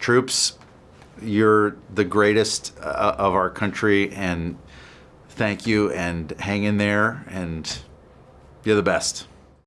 Troops, you're the greatest uh, of our country, and thank you, and hang in there, and you're the best.